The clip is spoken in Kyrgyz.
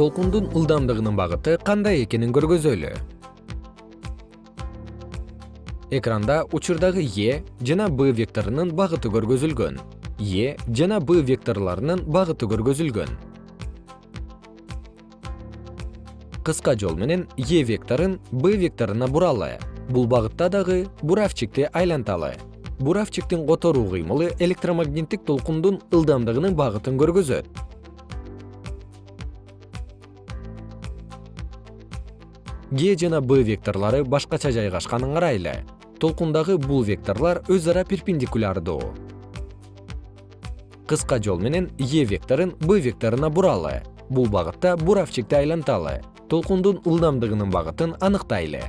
толкундун ылдамдыгынын багыты кандай экенин көргөзөлү? Экранда учурдагы е жана б векторунун багыты көргөзүлгөн. Е жана б векторлорунун багыты көргөзүлгөн. Кыска жол менен е векторун б векторуна буралы. Бул багытта дагы буравчикти айланталы. Буравчиктин которуу кыймылы электромагниттик толкундун ылдамдыгынын багытын көргөзөт г жана б векторлору башкача жайгашканын карайлы. Толкундагы бул векторлор өз ара перпендикулярдуу. Кыска жол менен е векторун б векторуна буралы. Бул багытта буравчикти айланталы. Толкундун ылдамдыгынын багытын аныктайлы